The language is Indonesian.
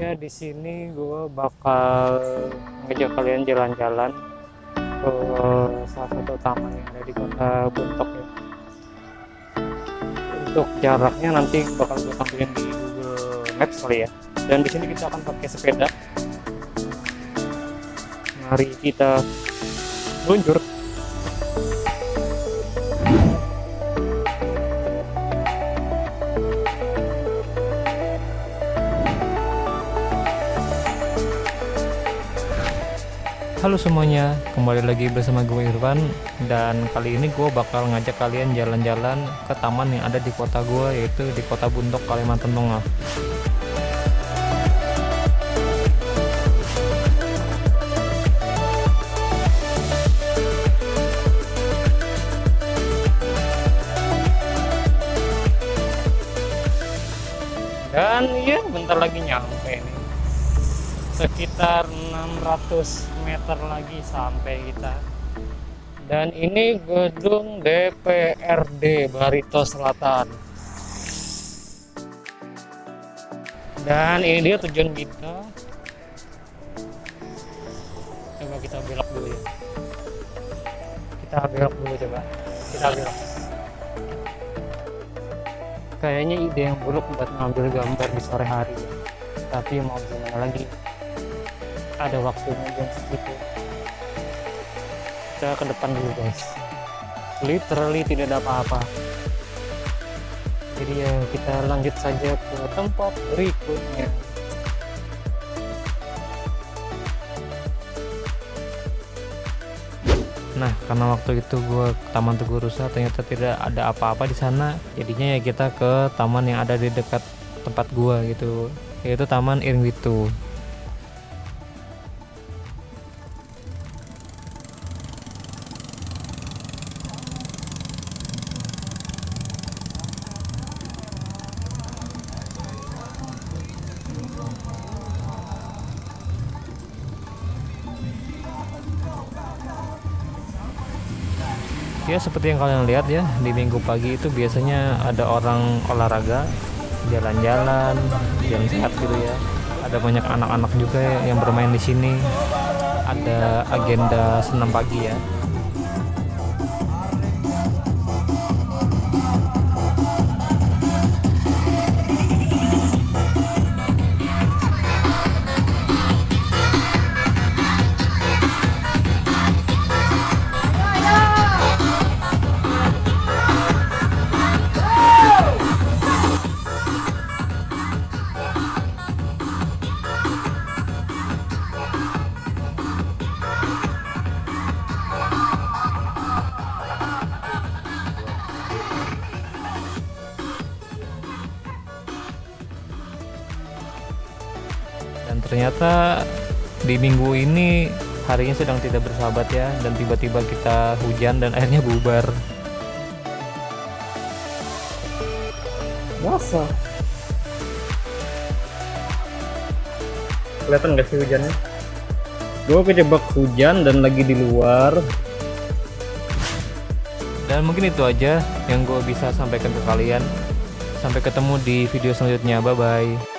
ya di sini gue bakal ngajak kalian jalan-jalan ke salah satu taman yang ada di kota Buntok ya untuk jaraknya nanti bakal gue tampilin di Google Maps kali ya. Dan di sini kita akan pakai sepeda. Mari kita meluncur Halo semuanya, kembali lagi bersama gue Irfan dan kali ini gue bakal ngajak kalian jalan-jalan ke taman yang ada di kota gue yaitu di kota Buntok Kalimantan Tengah. Dan ya bentar lagi nyampe nih sekitar 600 meter lagi sampai kita. Dan ini gedung DPRD Barito Selatan. Dan ini dia tujuan kita. Coba kita belok dulu ya. Kita belok dulu coba. Kita belok. Kayaknya ide yang buruk buat ngambil gambar di sore hari. Tapi mau gimana lagi ada waktunya jam segitu kita ke depan dulu guys. Literally tidak ada apa-apa. Jadi ya kita lanjut saja ke tempat berikutnya. Nah, karena waktu itu gue ke Taman Tugu Rusa ternyata tidak ada apa-apa di sana. Jadinya ya kita ke taman yang ada di dekat tempat gue gitu, yaitu Taman Irwitu. Ya seperti yang kalian lihat ya di minggu pagi itu biasanya ada orang olahraga jalan-jalan jam sehat gitu ya. Ada banyak anak-anak juga yang bermain di sini. Ada agenda senam pagi ya dan ternyata di minggu ini harinya sedang tidak bersahabat ya dan tiba-tiba kita hujan dan akhirnya bubar. Basah kelihatan gak sih hujannya? Gue kejebak hujan dan lagi di luar. Dan mungkin itu aja yang gue bisa sampaikan ke kalian. Sampai ketemu di video selanjutnya. Bye bye